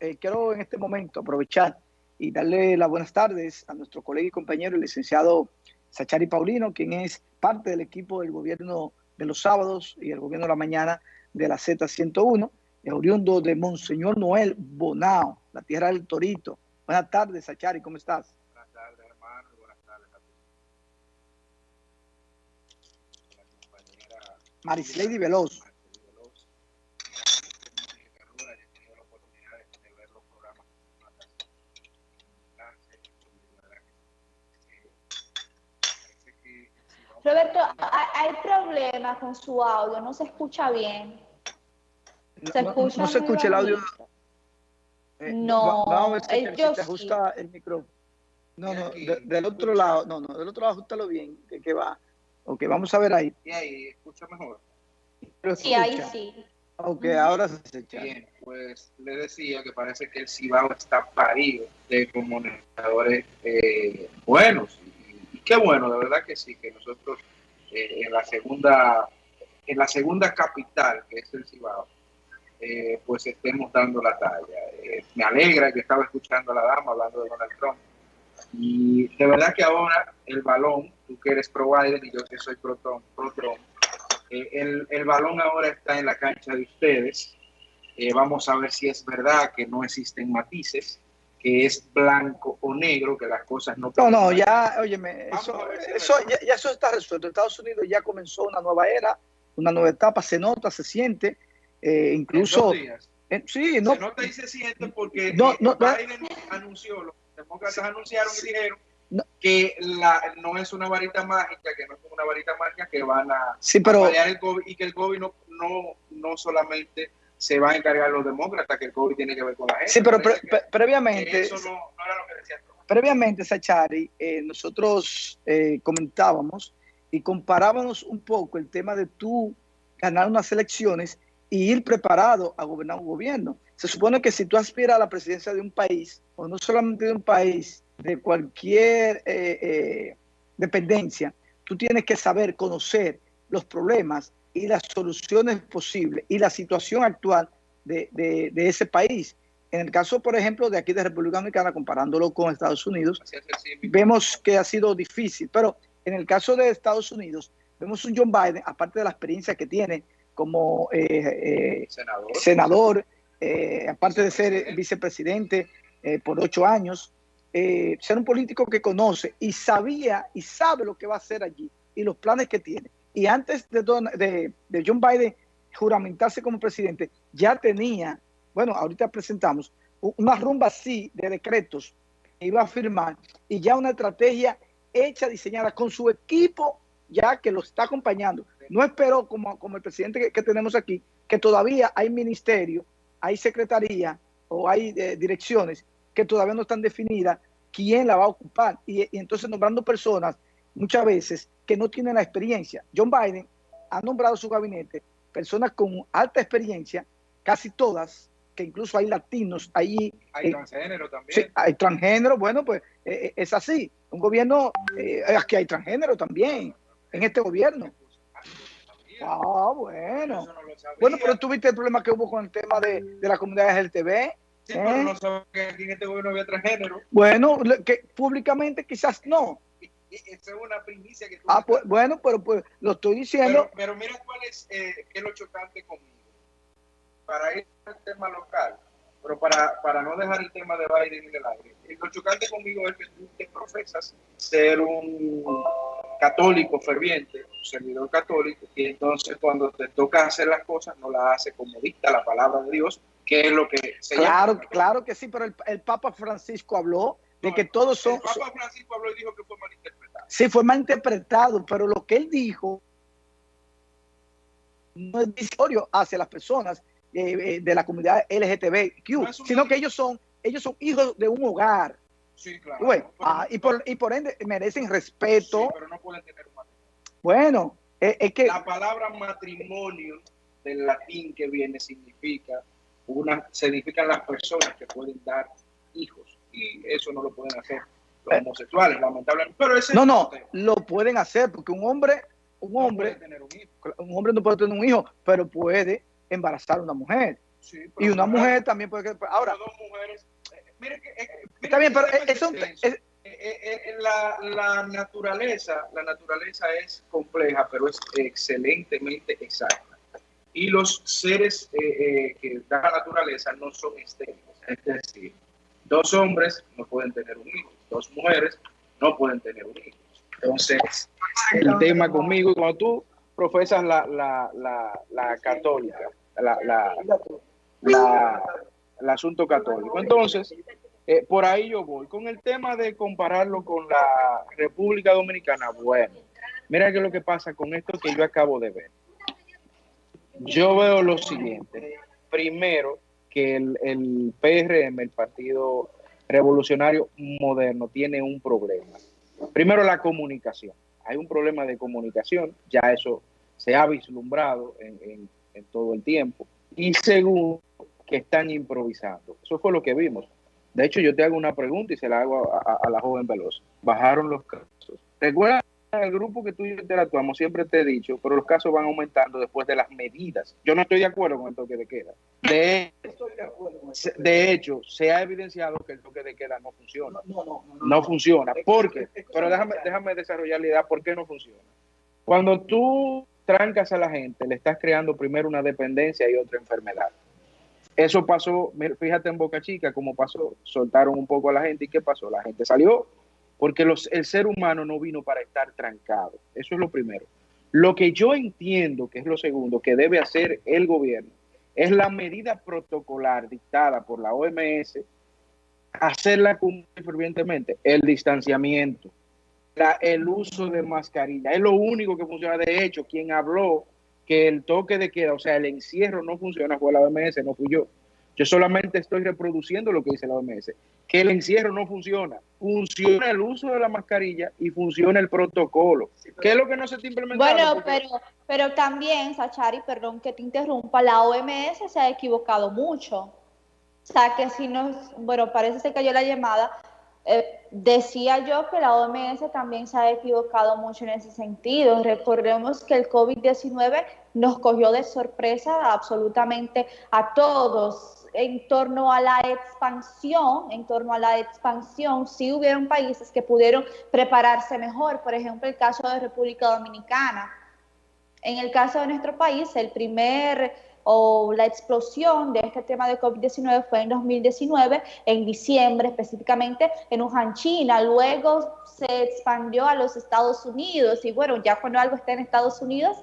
eh, quiero en este momento aprovechar y darle las buenas tardes a nuestro colega y compañero, el licenciado Sachari Paulino, quien es parte del equipo del gobierno de los sábados y el gobierno de la mañana de la Z101, oriundo de Monseñor Noel Bonao, la tierra del Torito. Buenas tardes, Sachari, ¿cómo estás? Buenas tardes, hermano, buenas tardes a compañera Marislady Veloz. Roberto, hay con su audio, no se escucha bien. Se no, escucha no, se escucha el audio. Eh, no, vamos a ver si, te, si ajusta el micrófono. No, no, de, del otro lado, no, no, del otro lado ajustalo bien, que, que va. Ok, vamos a ver ahí. Y ahí, escucha mejor. Sí, ahí sí. Ok, ahora se escucha. Bien, pues le decía que parece que el Cibao está parido de comunicadores eh, buenos qué bueno, de verdad que sí, que nosotros eh, en la segunda en la segunda capital, que es el Cibao, eh, pues estemos dando la talla. Eh, me alegra que estaba escuchando a la dama hablando de Donald Trump. Y de verdad que ahora el balón, tú que eres pro Biden y yo que soy pro Trump, pro Trump el, el, balón ahora está en la cancha de ustedes. vamos a ver si es verdad que no existen matices que es blanco o negro, que las cosas no... No, no, ya, óyeme, eso, eso, ya, eso está resuelto. Estados Unidos ya comenzó una nueva era, una nueva etapa, se nota, se siente, eh, incluso... En sí, no, se nota y se siente porque no, no, Biden anunció, los demócratas anunciaron y dijeron que la, no es una varita mágica, que no es una varita mágica que van a, sí, pero, a el COVID y que el COVID no, no, no solamente se va a encargar los demócratas, que el COVID tiene que ver con la gente. Sí, pero previamente... Eso no, era lo que decía Previamente, Sachari, eh, nosotros eh, comentábamos y comparábamos un poco el tema de tú ganar unas elecciones y ir preparado a gobernar un gobierno. Se supone que si tú aspiras a la presidencia de un país, o no solamente de un país, de cualquier eh, dependencia, tú tienes que saber conocer los problemas y las soluciones posibles y la situación actual de, de, ese país. En el caso, por ejemplo, de aquí de República Dominicana, comparándolo con Estados Unidos, vemos que ha sido difícil, pero en el caso de Estados Unidos, vemos un John Biden, aparte de la experiencia que tiene como eh, eh, senador, eh, aparte de ser vicepresidente por ocho años, ser un político que conoce y sabía y sabe lo que va a hacer allí y los planes que tiene y antes de, de, de John Biden juramentarse como presidente, ya tenía, bueno, ahorita presentamos, una rumba así de decretos que iba a firmar y ya una estrategia hecha, diseñada con su equipo ya que lo está acompañando. No esperó como, como el presidente que, tenemos aquí, que todavía hay ministerio, hay secretaría o hay eh, direcciones que todavía no están definidas quién la va a ocupar. Y entonces nombrando personas muchas veces que no tienen la experiencia. John Biden ha nombrado su gabinete personas con alta experiencia, casi todas, que incluso hay latinos ahí. Hay eh, transgénero también. Sí, hay transgénero, bueno, pues eh, eh, es así. Un gobierno, aquí hay transgénero también, en este gobierno. Ah, bueno. bueno, pero tuviste el problema que hubo con el tema de, de la comunidad LGTB. Sí, pero no sabes que aquí en este gobierno había transgénero. Bueno, que públicamente quizás no, esa es una primicia que tú Ah, pues, bueno, pero pues lo estoy diciendo. Pero, mira cuál es, eh, qué es lo chocante conmigo. Para ir al tema local, pero para, para no dejar el tema de Biden en el aire, lo chocante conmigo es que tú te profesas ser un católico ferviente, un servidor católico, y entonces cuando te toca hacer las cosas no las hace como dicta la palabra de Dios, que es lo que se Claro, claro que sí, pero el, el Papa Francisco habló de que todos son... El Papa Francisco habló y dijo que fue malinterpretado. Sí, fue malinterpretado, pero lo que él dijo no es disorio hacia las personas eh, eh, de la comunidad LGTBQ, sino que ellos son, ellos son hijos de un hogar. Sí, claro. Bueno, ah, y, por, y por ende merecen respeto. Sí, pero no pueden tener un matrimonio. Bueno, eh, es que... La palabra matrimonio del latín que viene significa, una, significan las personas que pueden dar hijos eso no lo pueden hacer los eh. homosexuales, lamentablemente. Pero ese no, no, lo pueden hacer porque un hombre, un hombre, un, hombre no puede tener un hijo, pero puede embarazar a una mujer. y una mujer también puede que... Ahora, dos mujeres... Eh, mire que, eh, está bien, pero eso... Eh, la, la, naturaleza, la naturaleza es compleja, pero es excelentemente exacta. Y los seres que da la naturaleza no son estériles. Es decir, dos hombres no pueden tener un hijo, dos mujeres no pueden tener un hijo. Entonces, el tema conmigo, cuando tú profesas la, la, la, la católica, la, el asunto católico. Entonces, eh, por ahí yo voy. Con el tema de compararlo con la República Dominicana, bueno, mira qué es lo que pasa con esto que yo acabo de ver. Yo veo lo siguiente. Primero, el, el PRM, el Partido Revolucionario Moderno, tiene un problema. Primero, la comunicación. Hay un problema de comunicación, ya eso se ha vislumbrado en, en todo el tiempo. Y segundo, que están improvisando. Eso fue lo que vimos. De hecho, yo te hago una pregunta y se la hago a, la joven Veloz. Bajaron los casos. Recuerda el grupo que tú y yo interactuamos, siempre te he dicho, pero los casos van aumentando después de las medidas. Yo no estoy de acuerdo con el toque de queda. De, de hecho, se ha evidenciado que el toque de queda no funciona. No, no, no, no funciona. ¿Por qué? Pero déjame, déjame desarrollar la idea por qué no funciona. Cuando tú trancas a la gente, le estás creando primero una dependencia y otra enfermedad. Eso pasó, fíjate en Boca Chica cómo pasó, soltaron un poco a la gente y ¿qué pasó? La gente salió porque el ser humano no vino para estar trancado. Eso es lo primero. Lo que yo entiendo, que es lo segundo, que debe hacer el gobierno, es la medida protocolar dictada por la OMS, hacerla cumplir fervientemente, el distanciamiento, el uso de mascarilla. Es lo único que funciona. De hecho, quien habló que el toque de queda, o sea, el encierro no funciona fue la OMS, no fui yo. Yo solamente estoy reproduciendo lo que dice la OMS, que el encierro no funciona. Funciona el uso de la mascarilla y funciona el protocolo. ¿Qué es lo que no se está implementando? Bueno, pero, pero también, Sachari, perdón que te interrumpa, la OMS se ha equivocado mucho. O sea, que si no, bueno, parece que cayó la llamada, eh, decía yo que la OMS también se ha equivocado mucho en ese sentido. Recordemos que el COVID-19 nos cogió de sorpresa absolutamente a todos en torno a la expansión, en torno a la expansión, sí hubieron países que pudieron prepararse mejor, por ejemplo el caso de República Dominicana. En el caso de nuestro país, el primer o la explosión de este tema de COVID-19 fue en 2019, en diciembre específicamente en Wuhan, China. Luego se expandió a los Estados Unidos y bueno, ya cuando algo está en Estados Unidos,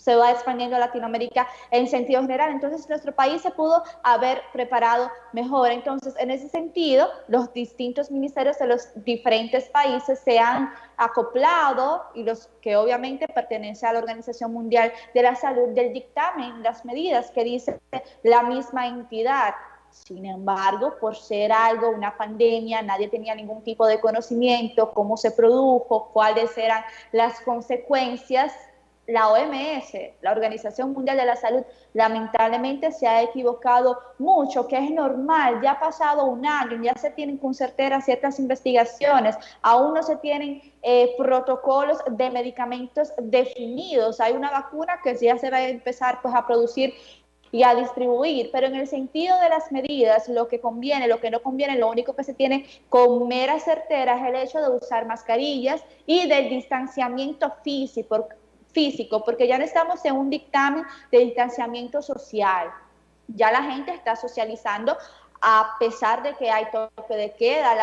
se va expandiendo a Latinoamérica en sentido general. Entonces, nuestro país se pudo haber preparado mejor. Entonces, en ese sentido, los distintos ministerios de los diferentes países se han acoplado y los que obviamente pertenecen a la Organización Mundial de la Salud del dictamen, las medidas que dice la misma entidad. Sin embargo, por ser algo, una pandemia, nadie tenía ningún tipo de conocimiento, cómo se produjo, cuáles eran las consecuencias la OMS, la Organización Mundial de la Salud, lamentablemente se ha equivocado mucho, que es normal, ya ha pasado un año, ya se tienen con certeza ciertas investigaciones, aún no se tienen eh, protocolos de medicamentos definidos, hay una vacuna que ya se va a empezar pues, a producir y a distribuir, pero en el sentido de las medidas, lo que conviene, lo que no conviene, lo único que se tiene con mera certera es el hecho de usar mascarillas y del distanciamiento físico, físico, porque ya no estamos en un dictamen de distanciamiento social. Ya la gente está socializando a pesar de que hay toque de queda,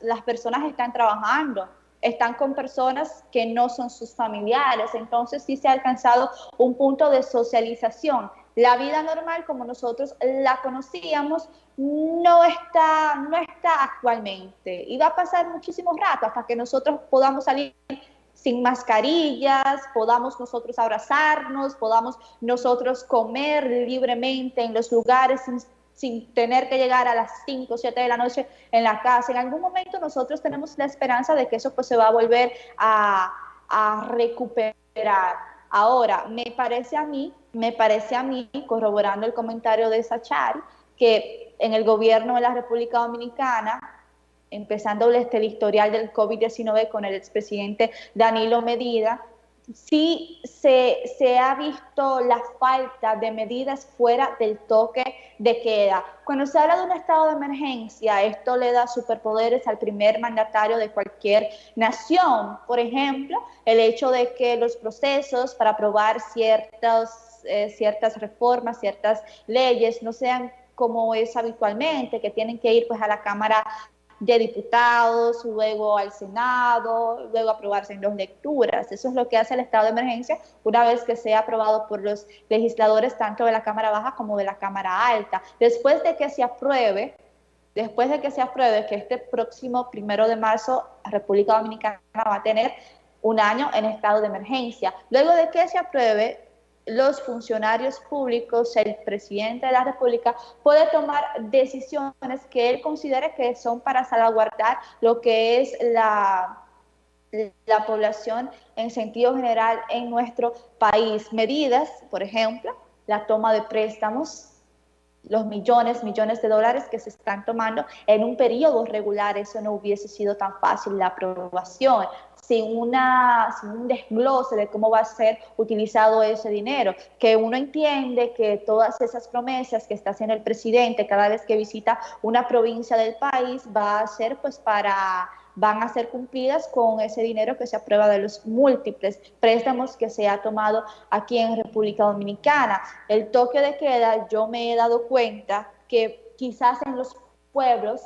las personas están trabajando, están con personas que no son sus familiares, entonces sí se ha alcanzado un punto de socialización. La vida normal como nosotros la conocíamos no está, no está actualmente y va a pasar muchísimo rato hasta que nosotros podamos salir sin mascarillas, podamos nosotros abrazarnos, podamos nosotros comer libremente en los lugares sin, tener que llegar a las 5 o 7 de la noche en la casa. En algún momento nosotros tenemos la esperanza de que eso pues se va a volver a, a recuperar. Ahora, me parece a mí, me parece a mí, corroborando el comentario de Sachar, que en el gobierno de la República Dominicana empezando este, el historial del COVID-19 con el expresidente Danilo Medida, sí se, se, ha visto la falta de medidas fuera del toque de queda. Cuando se habla de un estado de emergencia, esto le da superpoderes al primer mandatario de cualquier nación. Por ejemplo, el hecho de que los procesos para aprobar ciertas, eh, ciertas reformas, ciertas leyes, no sean como es habitualmente, que tienen que ir pues a la Cámara de diputados, luego al Senado, luego aprobarse en dos lecturas. Eso es lo que hace el estado de emergencia una vez que sea aprobado por los legisladores tanto de la Cámara Baja como de la Cámara Alta. Después de que se apruebe, después de que se apruebe que este próximo primero de marzo República Dominicana va a tener un año en estado de emergencia. Luego de que se apruebe, los funcionarios públicos, el presidente de la República puede tomar decisiones que él considere que son para salvaguardar lo que es la, la población en sentido general en nuestro país. Medidas, por ejemplo, la toma de préstamos los millones, millones de dólares que se están tomando en un periodo regular, eso no hubiese sido tan fácil la aprobación sin, una, sin un desglose de cómo va a ser utilizado ese dinero, que uno entiende que todas esas promesas que está haciendo el presidente cada vez que visita una provincia del país va a ser pues para van a ser cumplidas con ese dinero que se aprueba de los múltiples préstamos que se ha tomado aquí en República Dominicana. El toque de queda, yo me he dado cuenta que quizás en los pueblos,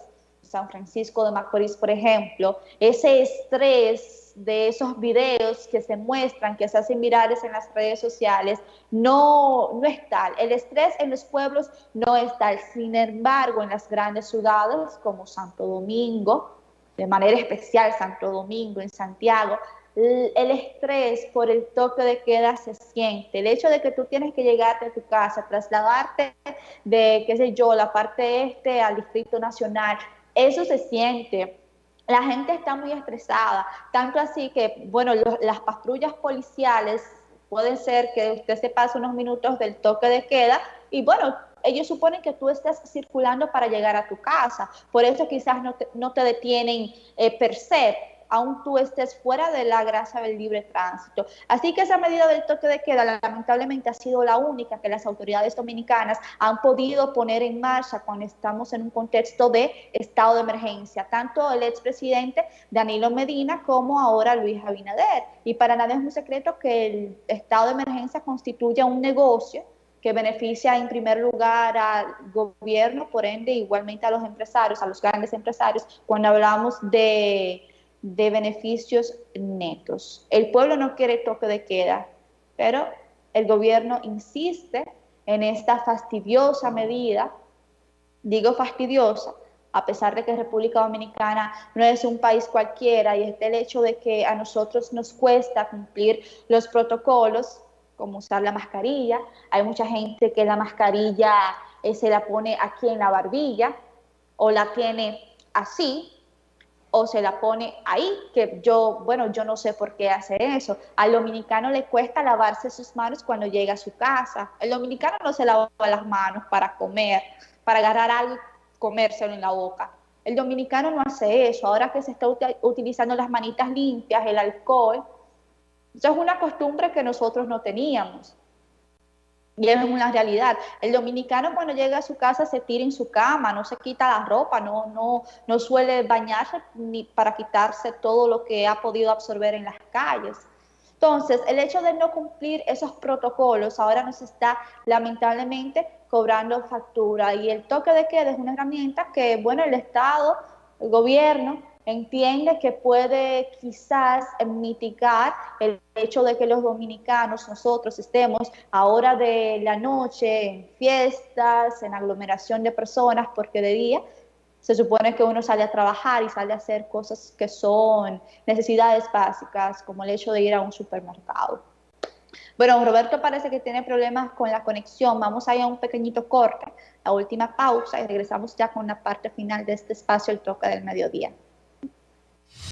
San Francisco de Macorís, por ejemplo, ese estrés de esos videos que se muestran, que se hacen virales en las redes sociales, no, no es tal. El estrés en los pueblos no es tal. Sin embargo, en las grandes ciudades como Santo Domingo, de manera especial Santo Domingo, en Santiago, el estrés por el toque de queda se siente. El hecho de que tú tienes que llegar a tu casa, trasladarte de, qué sé yo, la parte este al Distrito Nacional, eso se siente. La gente está muy estresada, tanto así que, bueno, las patrullas policiales pueden ser que usted se pase unos minutos del toque de queda y bueno, ellos suponen que tú estás circulando para llegar a tu casa, por eso quizás no te, no te detienen eh, per se, aún tú estés fuera de la grasa del libre tránsito. Así que esa medida del toque de queda lamentablemente ha sido la única que las autoridades dominicanas han podido poner en marcha cuando estamos en un contexto de estado de emergencia, tanto el expresidente Danilo Medina como ahora Luis Abinader. Y para nadie es un secreto que el estado de emergencia constituye un negocio que beneficia en primer lugar al gobierno, por ende igualmente a los empresarios, a los grandes empresarios, cuando hablamos de de beneficios netos. El pueblo no quiere toque de queda, pero el gobierno insiste en esta fastidiosa medida, digo fastidiosa, a pesar de que República Dominicana no es un país cualquiera y es el hecho de que a nosotros nos cuesta cumplir los protocolos, como usar la mascarilla. Hay mucha gente que la mascarilla eh, se la pone aquí en la barbilla o la tiene así, o se la pone ahí, que yo, bueno, yo no sé por qué hace eso. Al dominicano le cuesta lavarse sus manos cuando llega a su casa. El dominicano no se lava las manos para comer, para agarrar algo y comérselo en la boca. El dominicano no hace eso. Ahora que se está utilizando las manitas limpias, el alcohol, eso es una costumbre que nosotros no teníamos. Y es una realidad. El dominicano cuando llega a su casa se tira en su cama, no se quita la ropa, no, no, no suele bañarse ni para quitarse todo lo que ha podido absorber en las calles. Entonces, el hecho de no cumplir esos protocolos ahora nos está lamentablemente cobrando factura y el toque de queda es una herramienta que, bueno, el Estado, el gobierno, entiende que puede quizás mitigar el hecho de que los dominicanos, nosotros estemos a hora de la noche en fiestas, en aglomeración de personas, porque de día se supone que uno sale a trabajar y sale a hacer cosas que son necesidades básicas, como el hecho de ir a un supermercado. Bueno, Roberto parece que tiene problemas con la conexión. Vamos a ir a un pequeñito corte, la última pausa y regresamos ya con la parte final de este espacio, el toque del mediodía.